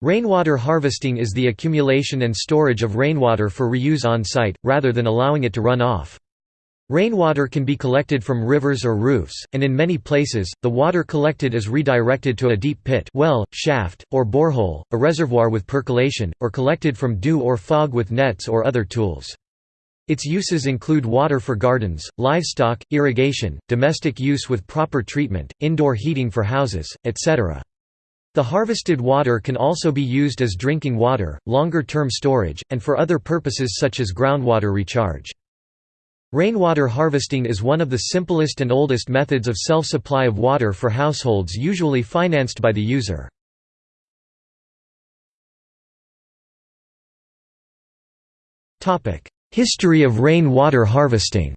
Rainwater harvesting is the accumulation and storage of rainwater for reuse on site, rather than allowing it to run off. Rainwater can be collected from rivers or roofs, and in many places, the water collected is redirected to a deep pit well, shaft, or borehole, a reservoir with percolation, or collected from dew or fog with nets or other tools. Its uses include water for gardens, livestock, irrigation, domestic use with proper treatment, indoor heating for houses, etc. The harvested water can also be used as drinking water, longer-term storage, and for other purposes such as groundwater recharge. Rainwater harvesting is one of the simplest and oldest methods of self-supply of water for households usually financed by the user. History of rain water harvesting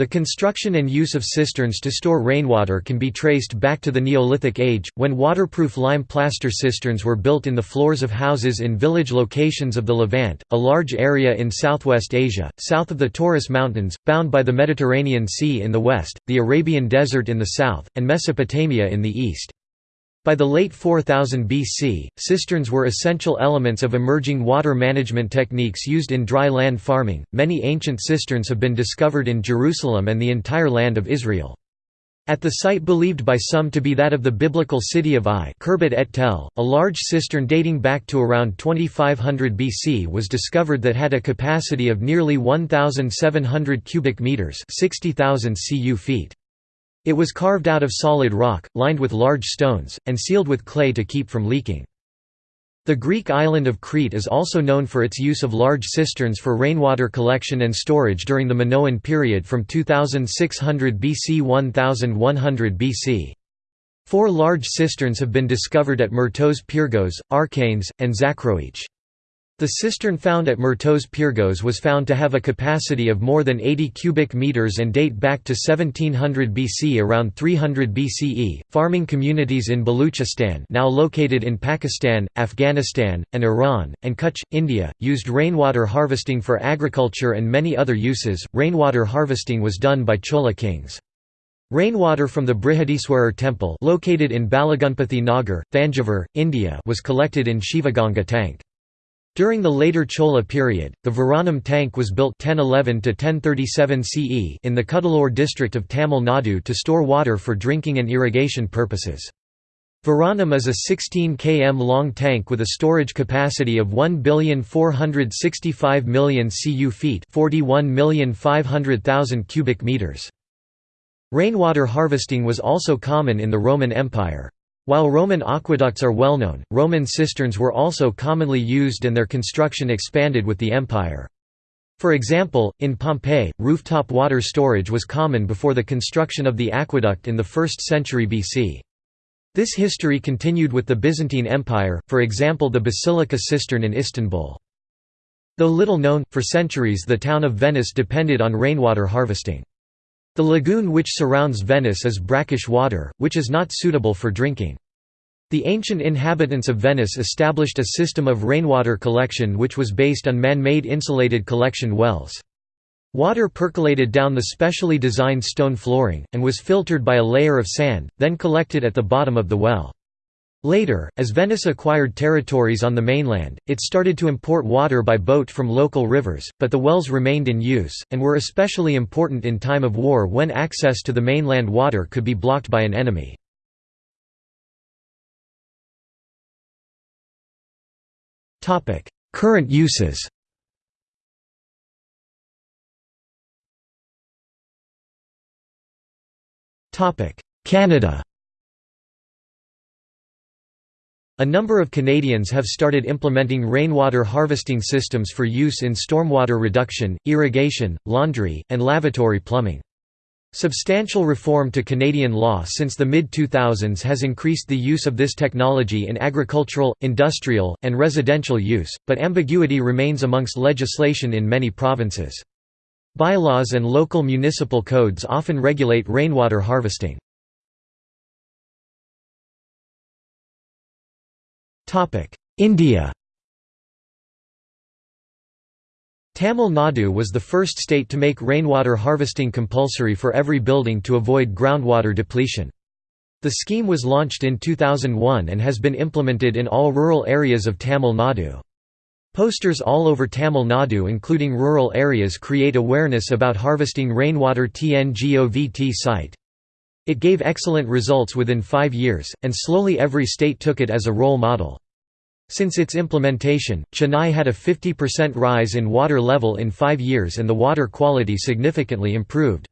The construction and use of cisterns to store rainwater can be traced back to the Neolithic age, when waterproof lime plaster cisterns were built in the floors of houses in village locations of the Levant, a large area in southwest Asia, south of the Taurus Mountains, bound by the Mediterranean Sea in the west, the Arabian Desert in the south, and Mesopotamia in the east. By the late 4000 BC, cisterns were essential elements of emerging water management techniques used in dry land farming. Many ancient cisterns have been discovered in Jerusalem and the entire land of Israel. At the site believed by some to be that of the biblical city of Ai et Tel, a large cistern dating back to around 2500 BC was discovered that had a capacity of nearly 1,700 cubic meters 60,000 cu feet. It was carved out of solid rock, lined with large stones, and sealed with clay to keep from leaking. The Greek island of Crete is also known for its use of large cisterns for rainwater collection and storage during the Minoan period from 2600 BC 1100 BC. Four large cisterns have been discovered at Myrtos Pyrgos, Archanes, and Zakroich. The cistern found at Myrtos Pyrgos was found to have a capacity of more than 80 cubic meters and date back to 1700 BC around 300 BCE. Farming communities in Baluchistan, now located in Pakistan, Afghanistan, and Iran, and Kutch, India, used rainwater harvesting for agriculture and many other uses. Rainwater harvesting was done by Chola kings. Rainwater from the Brihadeeswarar temple located in Balaganapathy Nagar, Thanjavur, India was collected in Shivaganga tank. During the later Chola period, the Veeranam tank was built 1011 to 1037 CE in the Cuddalore district of Tamil Nadu to store water for drinking and irrigation purposes. Veeranam is a 16 km long tank with a storage capacity of 1,465,000,000 cu feet 41,500,000 cubic meters. Rainwater harvesting was also common in the Roman Empire. While Roman aqueducts are well known, Roman cisterns were also commonly used and their construction expanded with the empire. For example, in Pompeii, rooftop water storage was common before the construction of the aqueduct in the 1st century BC. This history continued with the Byzantine Empire, for example the Basilica cistern in Istanbul. Though little known, for centuries the town of Venice depended on rainwater harvesting. The lagoon which surrounds Venice is brackish water, which is not suitable for drinking. The ancient inhabitants of Venice established a system of rainwater collection which was based on man-made insulated collection wells. Water percolated down the specially designed stone flooring, and was filtered by a layer of sand, then collected at the bottom of the well. Later, as Venice acquired territories on the mainland, it started to import water by boat from local rivers, but the wells remained in use, and were especially important in time of war when access to the mainland water could be blocked by an enemy. Current uses Canada A number of Canadians have started implementing rainwater harvesting systems for use in stormwater reduction, irrigation, laundry, and lavatory plumbing. Substantial reform to Canadian law since the mid-2000s has increased the use of this technology in agricultural, industrial, and residential use, but ambiguity remains amongst legislation in many provinces. Bylaws and local municipal codes often regulate rainwater harvesting. India Tamil Nadu was the first state to make rainwater harvesting compulsory for every building to avoid groundwater depletion. The scheme was launched in 2001 and has been implemented in all rural areas of Tamil Nadu. Posters all over Tamil Nadu including rural areas create awareness about harvesting rainwater TNGOVT site. It gave excellent results within five years, and slowly every state took it as a role model. Since its implementation, Chennai had a 50% rise in water level in five years and the water quality significantly improved.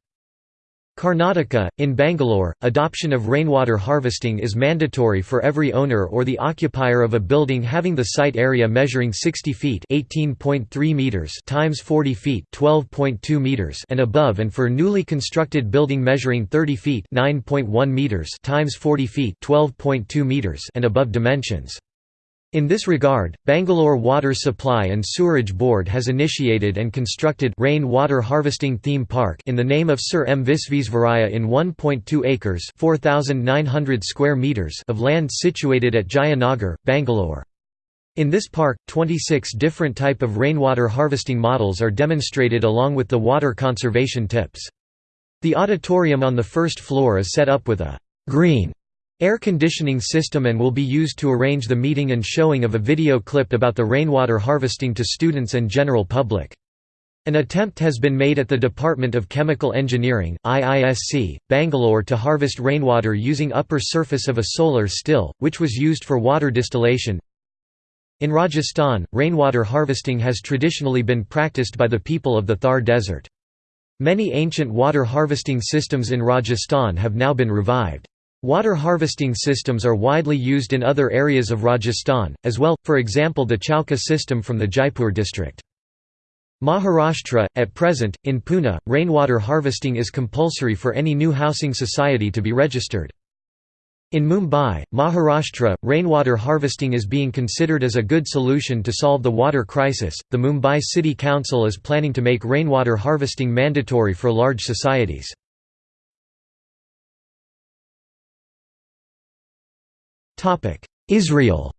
Karnataka, in Bangalore, adoption of rainwater harvesting is mandatory for every owner or the occupier of a building having the site area measuring 60 feet (18.3 meters) times 40 feet (12.2 meters) and above and for newly constructed building measuring 30 feet (9.1 meters) times 40 feet (12.2 meters) and above dimensions. In this regard, Bangalore Water Supply and Sewerage Board has initiated and constructed rain water harvesting theme park in the name of Sir M. Visvesvaraya in 1.2 acres square meters of land situated at Jayanagar, Bangalore. In this park, 26 different type of rainwater harvesting models are demonstrated along with the water conservation tips. The auditorium on the first floor is set up with a «green» air conditioning system and will be used to arrange the meeting and showing of a video clip about the rainwater harvesting to students and general public. An attempt has been made at the Department of Chemical Engineering, IISC, Bangalore to harvest rainwater using upper surface of a solar still, which was used for water distillation. In Rajasthan, rainwater harvesting has traditionally been practiced by the people of the Thar Desert. Many ancient water harvesting systems in Rajasthan have now been revived. Water harvesting systems are widely used in other areas of Rajasthan, as well, for example the Chauka system from the Jaipur district. Maharashtra, at present, in Pune, rainwater harvesting is compulsory for any new housing society to be registered. In Mumbai, Maharashtra, rainwater harvesting is being considered as a good solution to solve the water crisis. The Mumbai City Council is planning to make rainwater harvesting mandatory for large societies. Israel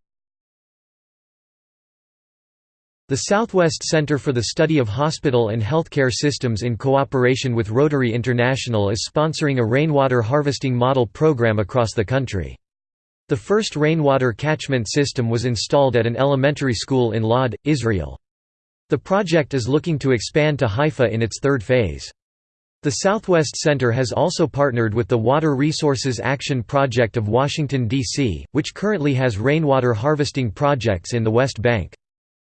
The Southwest Center for the Study of Hospital and Healthcare Systems in cooperation with Rotary International is sponsoring a rainwater harvesting model program across the country. The first rainwater catchment system was installed at an elementary school in Lod, Israel. The project is looking to expand to Haifa in its third phase. The Southwest Center has also partnered with the Water Resources Action Project of Washington, D.C., which currently has rainwater harvesting projects in the West Bank.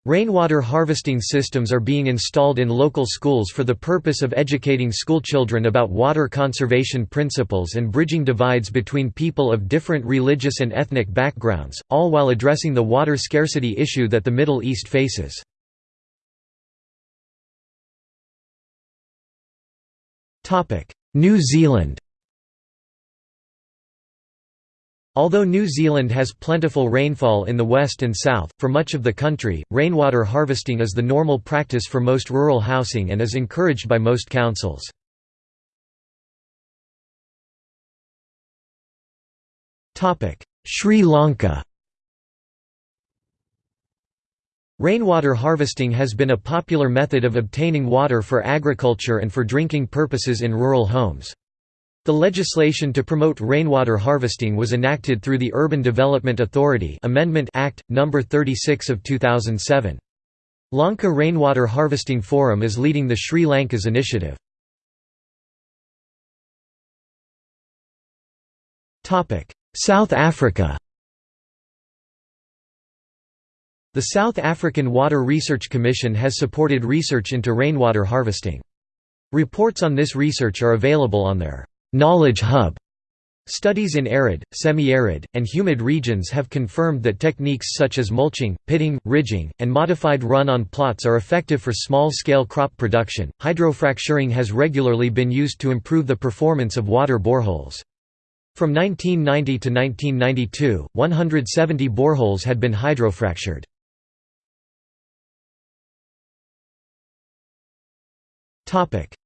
Rainwater harvesting systems are being installed in local schools for the purpose of educating schoolchildren about water conservation principles and bridging divides between people of different religious and ethnic backgrounds, all while addressing the water scarcity issue that the Middle East faces. New Zealand Although New Zealand has plentiful rainfall in the west and south, for much of the country, rainwater harvesting is the normal practice for most rural housing and is encouraged by most councils. Sri Lanka Rainwater harvesting has been a popular method of obtaining water for agriculture and for drinking purposes in rural homes. The legislation to promote rainwater harvesting was enacted through the Urban Development Authority Amendment Act, No. 36 of 2007. Lanka Rainwater Harvesting Forum is leading the Sri Lanka's initiative. South Africa The South African Water Research Commission has supported research into rainwater harvesting. Reports on this research are available on their «Knowledge Hub». Studies in arid, semi-arid, and humid regions have confirmed that techniques such as mulching, pitting, ridging, and modified run on plots are effective for small-scale crop production. Hydrofracturing has regularly been used to improve the performance of water boreholes. From 1990 to 1992, 170 boreholes had been hydrofractured.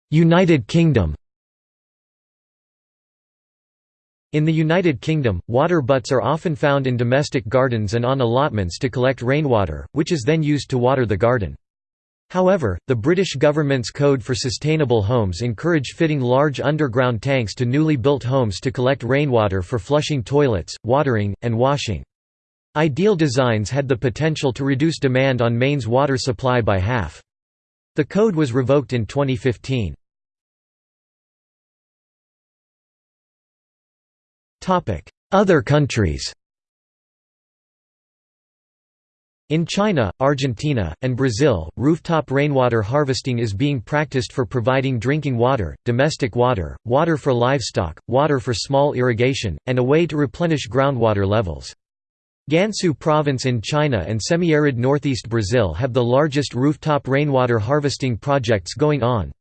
United Kingdom In the United Kingdom, water butts are often found in domestic gardens and on allotments to collect rainwater, which is then used to water the garden. However, the British government's Code for Sustainable Homes encourage fitting large underground tanks to newly built homes to collect rainwater for flushing toilets, watering, and washing. Ideal designs had the potential to reduce demand on mains water supply by half. The code was revoked in 2015. Other countries In China, Argentina, and Brazil, rooftop rainwater harvesting is being practiced for providing drinking water, domestic water, water for livestock, water for small irrigation, and a way to replenish groundwater levels. Gansu province in China and semi-arid northeast Brazil have the largest rooftop rainwater harvesting projects going on.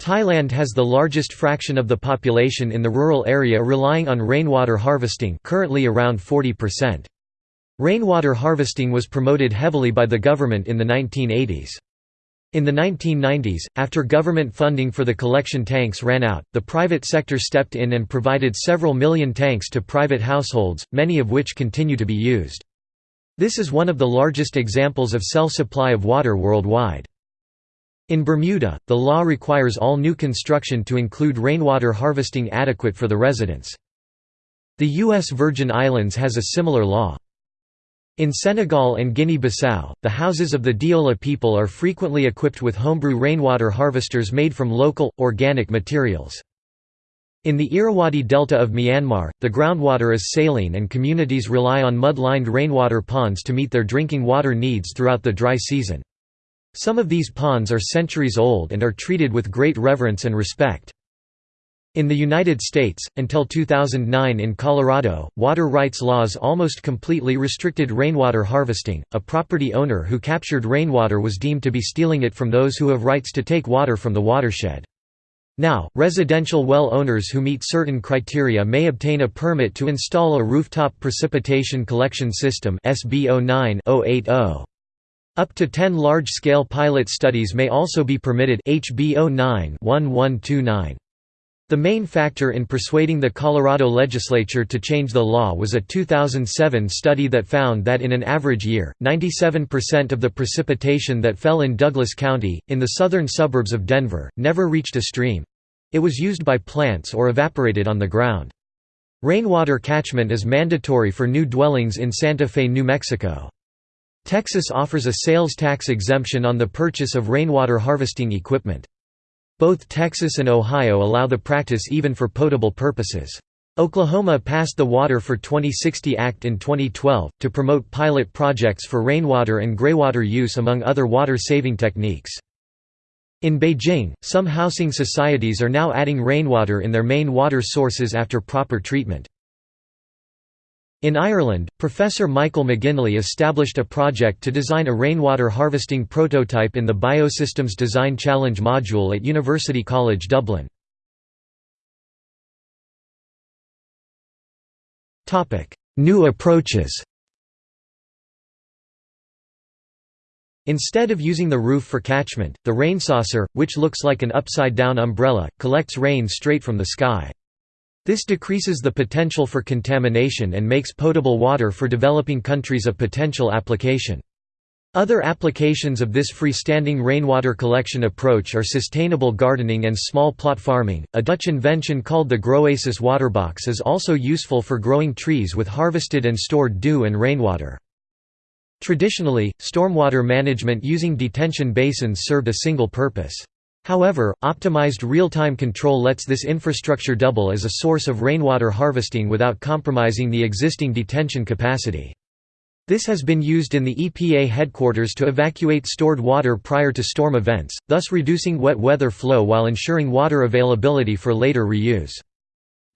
Thailand has the largest fraction of the population in the rural area relying on rainwater harvesting currently around 40%. Rainwater harvesting was promoted heavily by the government in the 1980s. In the 1990s, after government funding for the collection tanks ran out, the private sector stepped in and provided several million tanks to private households, many of which continue to be used. This is one of the largest examples of self-supply of water worldwide. In Bermuda, the law requires all new construction to include rainwater harvesting adequate for the residents. The U.S. Virgin Islands has a similar law. In Senegal and Guinea-Bissau, the houses of the Diola people are frequently equipped with homebrew rainwater harvesters made from local, organic materials. In the Irrawaddy Delta of Myanmar, the groundwater is saline and communities rely on mud-lined rainwater ponds to meet their drinking water needs throughout the dry season. Some of these ponds are centuries old and are treated with great reverence and respect. In the United States, until 2009 in Colorado, water rights laws almost completely restricted rainwater harvesting. A property owner who captured rainwater was deemed to be stealing it from those who have rights to take water from the watershed. Now, residential well owners who meet certain criteria may obtain a permit to install a rooftop precipitation collection system SB 09-080. Up to 10 large-scale pilot studies may also be permitted HB 09-1129. The main factor in persuading the Colorado legislature to change the law was a 2007 study that found that in an average year, 97% of the precipitation that fell in Douglas County, in the southern suburbs of Denver, never reached a stream. It was used by plants or evaporated on the ground. Rainwater catchment is mandatory for new dwellings in Santa Fe, New Mexico. Texas offers a sales tax exemption on the purchase of rainwater harvesting equipment. Both Texas and Ohio allow the practice even for potable purposes. Oklahoma passed the Water for 2060 Act in 2012, to promote pilot projects for rainwater and greywater use among other water-saving techniques. In Beijing, some housing societies are now adding rainwater in their main water sources after proper treatment. In Ireland, Professor Michael McGinley established a project to design a rainwater harvesting prototype in the Biosystems Design Challenge module at University College Dublin. New approaches Instead of using the roof for catchment, the rain saucer, which looks like an upside-down umbrella, collects rain straight from the sky. This decreases the potential for contamination and makes potable water for developing countries a potential application. Other applications of this freestanding rainwater collection approach are sustainable gardening and small plot farming. A Dutch invention called the Groasis waterbox is also useful for growing trees with harvested and stored dew and rainwater. Traditionally, stormwater management using detention basins served a single purpose. However, optimized real-time control lets this infrastructure double as a source of rainwater harvesting without compromising the existing detention capacity. This has been used in the EPA headquarters to evacuate stored water prior to storm events, thus reducing wet weather flow while ensuring water availability for later reuse.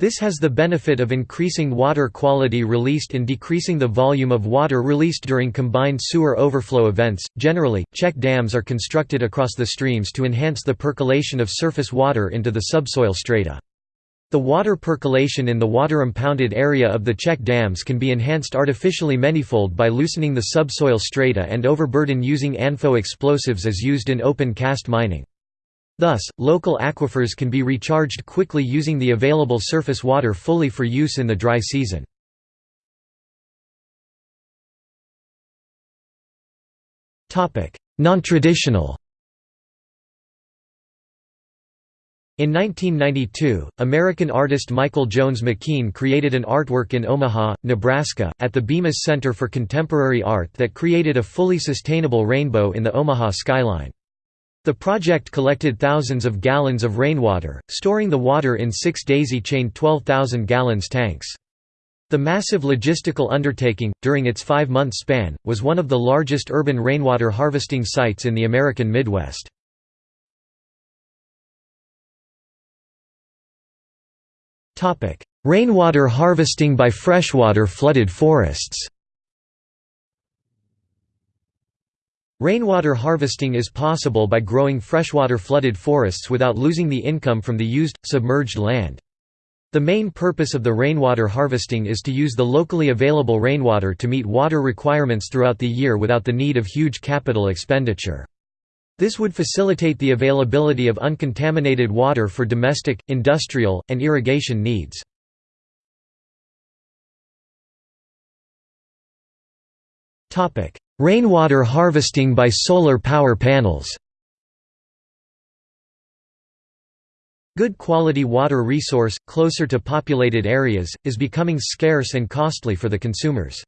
This has the benefit of increasing water quality released and decreasing the volume of water released during combined sewer overflow events. Generally, check dams are constructed across the streams to enhance the percolation of surface water into the subsoil strata. The water percolation in the water-impounded area of the check dams can be enhanced artificially manyfold by loosening the subsoil strata and overburden using ANFO explosives as used in open cast mining. Thus, local aquifers can be recharged quickly using the available surface water fully for use in the dry season. non-traditional In 1992, American artist Michael Jones McKean created an artwork in Omaha, Nebraska, at the Bemis Center for Contemporary Art that created a fully sustainable rainbow in the Omaha skyline. The project collected thousands of gallons of rainwater, storing the water in six daisy-chained 12,000 gallons tanks. The massive logistical undertaking, during its five-month span, was one of the largest urban rainwater harvesting sites in the American Midwest. Rainwater harvesting by freshwater flooded forests Rainwater harvesting is possible by growing freshwater flooded forests without losing the income from the used, submerged land. The main purpose of the rainwater harvesting is to use the locally available rainwater to meet water requirements throughout the year without the need of huge capital expenditure. This would facilitate the availability of uncontaminated water for domestic, industrial, and irrigation needs. Rainwater harvesting by solar power panels Good quality water resource, closer to populated areas, is becoming scarce and costly for the consumers.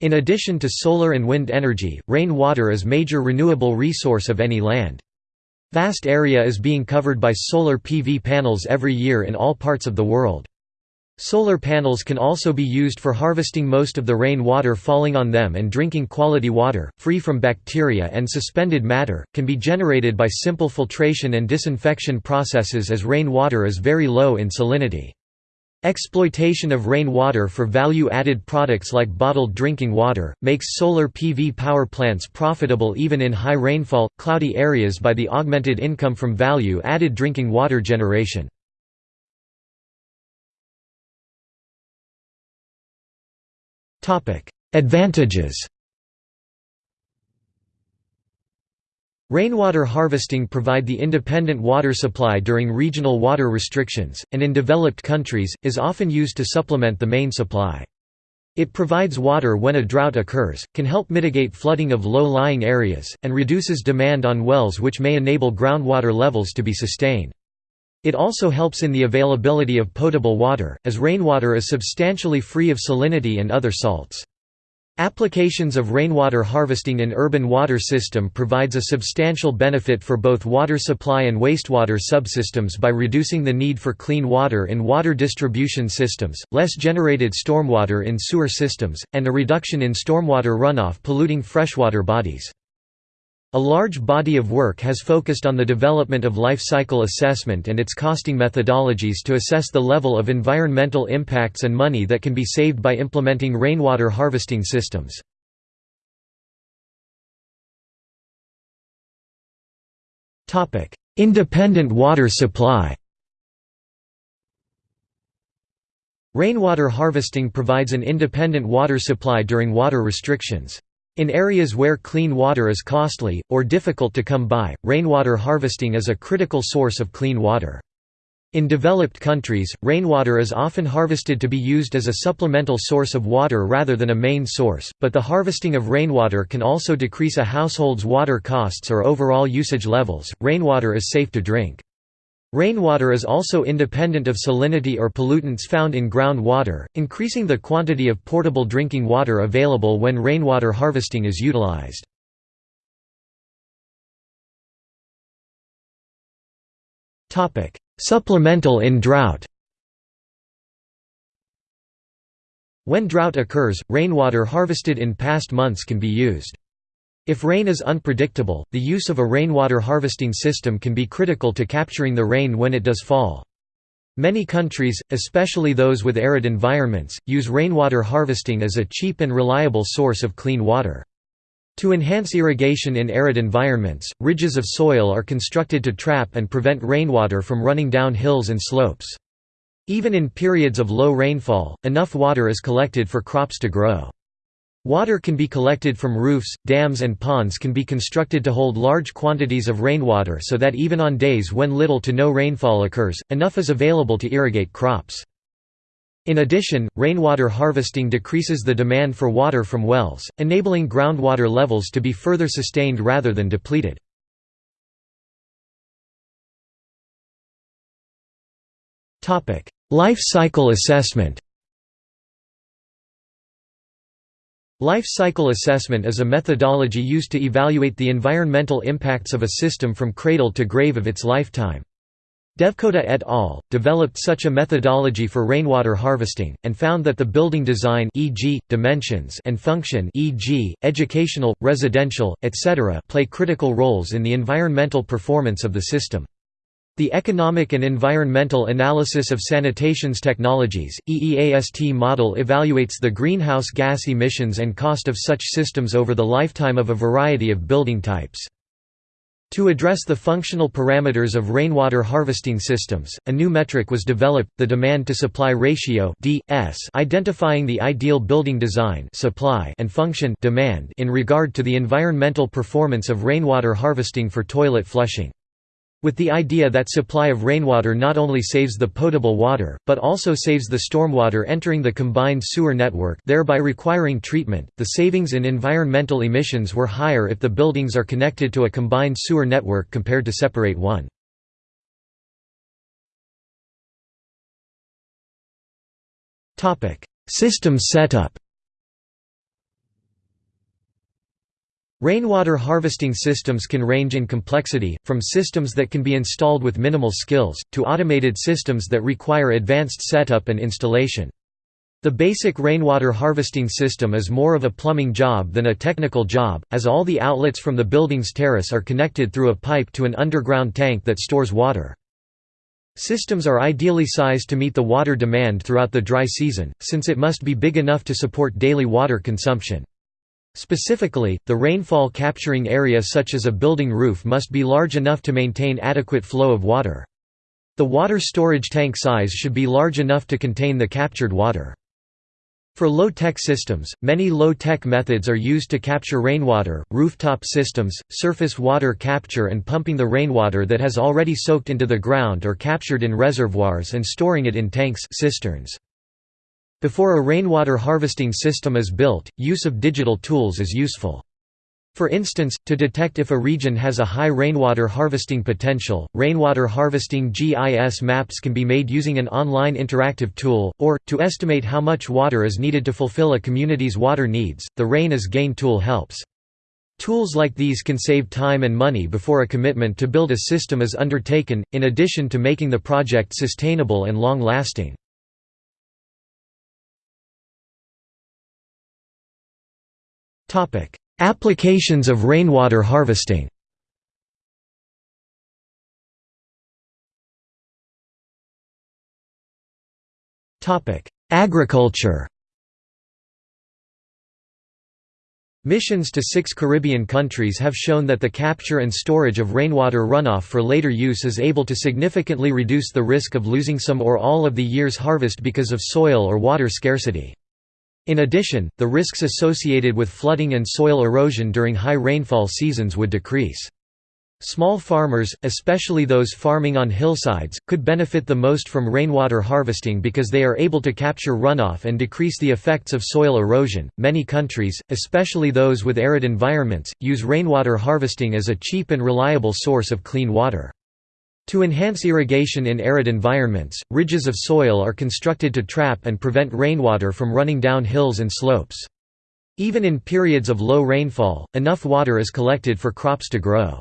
In addition to solar and wind energy, rain water is major renewable resource of any land. Vast area is being covered by solar PV panels every year in all parts of the world. Solar panels can also be used for harvesting most of the rain water falling on them and drinking quality water, free from bacteria and suspended matter, can be generated by simple filtration and disinfection processes as rain water is very low in salinity. Exploitation of rain water for value-added products like bottled drinking water, makes solar PV power plants profitable even in high rainfall, cloudy areas by the augmented income from value-added drinking water generation. Advantages Rainwater harvesting provide the independent water supply during regional water restrictions, and in developed countries, is often used to supplement the main supply. It provides water when a drought occurs, can help mitigate flooding of low-lying areas, and reduces demand on wells which may enable groundwater levels to be sustained. It also helps in the availability of potable water, as rainwater is substantially free of salinity and other salts. Applications of rainwater harvesting in urban water system provides a substantial benefit for both water supply and wastewater subsystems by reducing the need for clean water in water distribution systems, less generated stormwater in sewer systems, and a reduction in stormwater runoff polluting freshwater bodies. A large body of work has focused on the development of life cycle assessment and its costing methodologies to assess the level of environmental impacts and money that can be saved by implementing rainwater harvesting systems. Independent water supply Rainwater harvesting provides an independent water supply during water restrictions. In areas where clean water is costly, or difficult to come by, rainwater harvesting is a critical source of clean water. In developed countries, rainwater is often harvested to be used as a supplemental source of water rather than a main source, but the harvesting of rainwater can also decrease a household's water costs or overall usage levels. Rainwater is safe to drink. Rainwater is also independent of salinity or pollutants found in groundwater, increasing the quantity of portable drinking water available when rainwater harvesting is utilized. Supplemental in drought When drought occurs, rainwater harvested in past months can be used. If rain is unpredictable, the use of a rainwater harvesting system can be critical to capturing the rain when it does fall. Many countries, especially those with arid environments, use rainwater harvesting as a cheap and reliable source of clean water. To enhance irrigation in arid environments, ridges of soil are constructed to trap and prevent rainwater from running down hills and slopes. Even in periods of low rainfall, enough water is collected for crops to grow. Water can be collected from roofs, dams and ponds can be constructed to hold large quantities of rainwater so that even on days when little to no rainfall occurs, enough is available to irrigate crops. In addition, rainwater harvesting decreases the demand for water from wells, enabling groundwater levels to be further sustained rather than depleted. Life cycle assessment Life cycle assessment is a methodology used to evaluate the environmental impacts of a system from cradle to grave of its lifetime. Devkota et al. developed such a methodology for rainwater harvesting, and found that the building design e.g., dimensions and function e.g., educational, residential, etc. play critical roles in the environmental performance of the system. The Economic and Environmental Analysis of Sanitations Technologies EEAST model evaluates the greenhouse gas emissions and cost of such systems over the lifetime of a variety of building types. To address the functional parameters of rainwater harvesting systems, a new metric was developed, the demand-to-supply ratio (DS), identifying the ideal building design supply and function demand in regard to the environmental performance of rainwater harvesting for toilet flushing. With the idea that supply of rainwater not only saves the potable water, but also saves the stormwater entering the combined sewer network thereby requiring treatment, the savings in environmental emissions were higher if the buildings are connected to a combined sewer network compared to separate one. System setup Rainwater harvesting systems can range in complexity, from systems that can be installed with minimal skills, to automated systems that require advanced setup and installation. The basic rainwater harvesting system is more of a plumbing job than a technical job, as all the outlets from the building's terrace are connected through a pipe to an underground tank that stores water. Systems are ideally sized to meet the water demand throughout the dry season, since it must be big enough to support daily water consumption. Specifically, the rainfall capturing area such as a building roof must be large enough to maintain adequate flow of water. The water storage tank size should be large enough to contain the captured water. For low-tech systems, many low-tech methods are used to capture rainwater, rooftop systems, surface water capture and pumping the rainwater that has already soaked into the ground or captured in reservoirs and storing it in tanks cisterns. Before a rainwater harvesting system is built, use of digital tools is useful. For instance, to detect if a region has a high rainwater harvesting potential, rainwater harvesting GIS maps can be made using an online interactive tool, or, to estimate how much water is needed to fulfill a community's water needs, the Rain as Gain tool helps. Tools like these can save time and money before a commitment to build a system is undertaken, in addition to making the project sustainable and long-lasting. Topic: Applications of rainwater harvesting. Topic: Agriculture. Missions to six Caribbean countries have shown that the capture and storage of rainwater runoff for later use is able to significantly reduce the risk of losing some or all of the year's harvest because of soil or water scarcity. In addition, the risks associated with flooding and soil erosion during high rainfall seasons would decrease. Small farmers, especially those farming on hillsides, could benefit the most from rainwater harvesting because they are able to capture runoff and decrease the effects of soil erosion. Many countries, especially those with arid environments, use rainwater harvesting as a cheap and reliable source of clean water. To enhance irrigation in arid environments, ridges of soil are constructed to trap and prevent rainwater from running down hills and slopes. Even in periods of low rainfall, enough water is collected for crops to grow.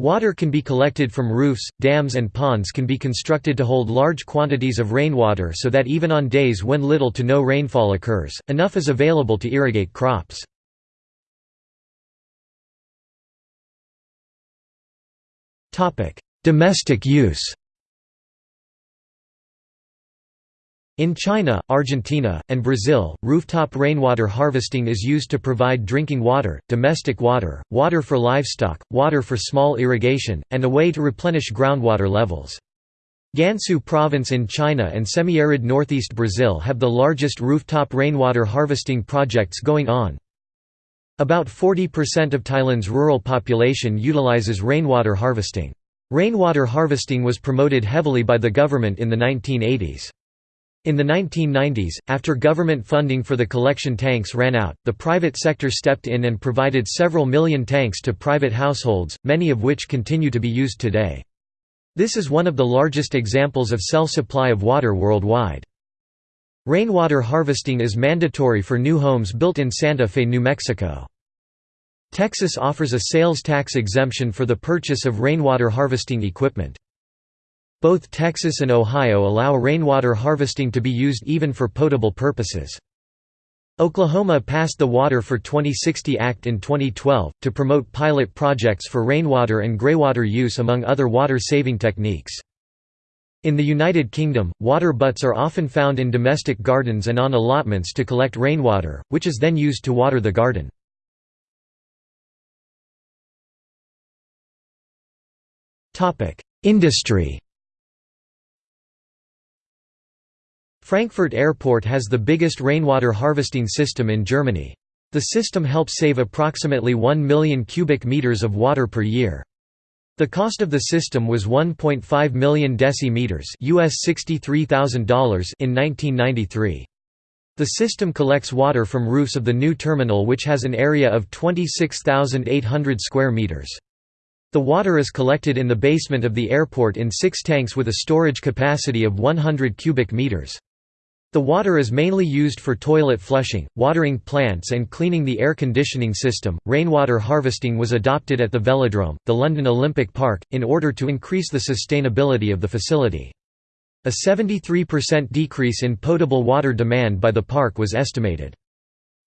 Water can be collected from roofs, dams and ponds can be constructed to hold large quantities of rainwater so that even on days when little to no rainfall occurs, enough is available to irrigate crops. Domestic use In China, Argentina, and Brazil, rooftop rainwater harvesting is used to provide drinking water, domestic water, water for livestock, water for small irrigation, and a way to replenish groundwater levels. Gansu province in China and semi-arid northeast Brazil have the largest rooftop rainwater harvesting projects going on. About 40% of Thailand's rural population utilizes rainwater harvesting. Rainwater harvesting was promoted heavily by the government in the 1980s. In the 1990s, after government funding for the collection tanks ran out, the private sector stepped in and provided several million tanks to private households, many of which continue to be used today. This is one of the largest examples of self-supply of water worldwide. Rainwater harvesting is mandatory for new homes built in Santa Fe, New Mexico. Texas offers a sales tax exemption for the purchase of rainwater harvesting equipment. Both Texas and Ohio allow rainwater harvesting to be used even for potable purposes. Oklahoma passed the Water for 2060 Act in 2012, to promote pilot projects for rainwater and greywater use among other water-saving techniques. In the United Kingdom, water butts are often found in domestic gardens and on allotments to collect rainwater, which is then used to water the garden. Industry Frankfurt Airport has the biggest rainwater harvesting system in Germany. The system helps save approximately 1 million cubic meters of water per year. The cost of the system was 1.5 million decimeters US $63,000 in 1993. The system collects water from roofs of the new terminal which has an area of 26,800 square meters. The water is collected in the basement of the airport in six tanks with a storage capacity of 100 cubic meters. The water is mainly used for toilet flushing, watering plants, and cleaning the air conditioning system. Rainwater harvesting was adopted at the Velodrome, the London Olympic Park, in order to increase the sustainability of the facility. A 73% decrease in potable water demand by the park was estimated.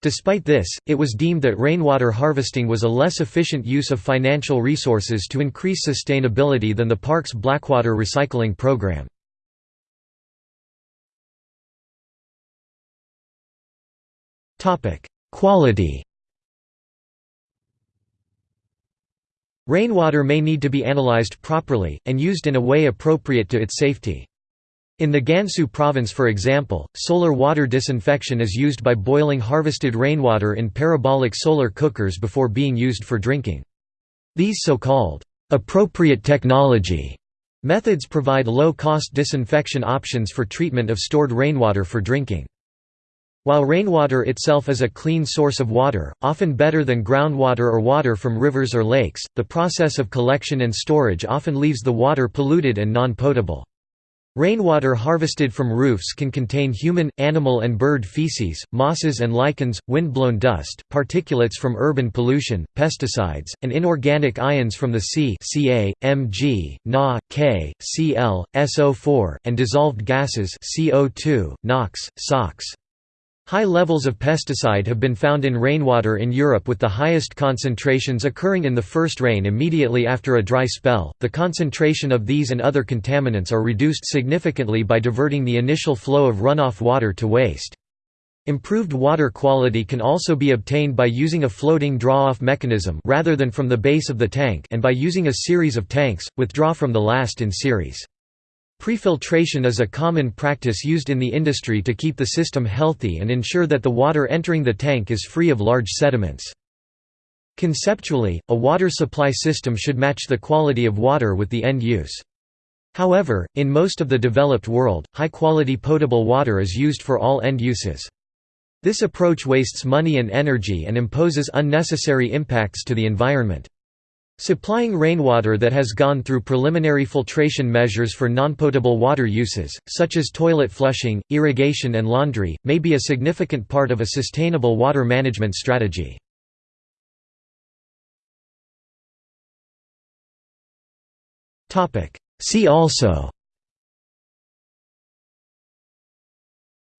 Despite this, it was deemed that rainwater harvesting was a less efficient use of financial resources to increase sustainability than the park's blackwater recycling program. Quality Rainwater may need to be analyzed properly, and used in a way appropriate to its safety. In the Gansu province for example, solar water disinfection is used by boiling harvested rainwater in parabolic solar cookers before being used for drinking. These so-called, "'appropriate technology' methods provide low-cost disinfection options for treatment of stored rainwater for drinking. While rainwater itself is a clean source of water, often better than groundwater or water from rivers or lakes, the process of collection and storage often leaves the water polluted and non-potable. Rainwater harvested from roofs can contain human, animal and bird feces, mosses and lichens, wind-blown dust, particulates from urban pollution, pesticides, and inorganic ions from the sea Ca, Mg, Na, K, Cl, SO4, and dissolved gases CO2, NOx, SOx. High levels of pesticide have been found in rainwater in Europe with the highest concentrations occurring in the first rain immediately after a dry spell. The concentration of these and other contaminants are reduced significantly by diverting the initial flow of runoff water to waste. Improved water quality can also be obtained by using a floating draw-off mechanism rather than from the base of the tank and by using a series of tanks, withdraw from the last in series. Prefiltration is a common practice used in the industry to keep the system healthy and ensure that the water entering the tank is free of large sediments. Conceptually, a water supply system should match the quality of water with the end use. However, in most of the developed world, high-quality potable water is used for all end uses. This approach wastes money and energy and imposes unnecessary impacts to the environment. Supplying rainwater that has gone through preliminary filtration measures for nonpotable water uses, such as toilet flushing, irrigation and laundry, may be a significant part of a sustainable water management strategy. See also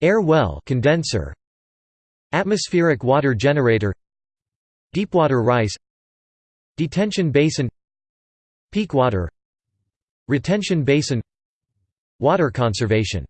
Air well condenser Atmospheric water generator Deepwater rice Detention basin Peak water Retention basin Water conservation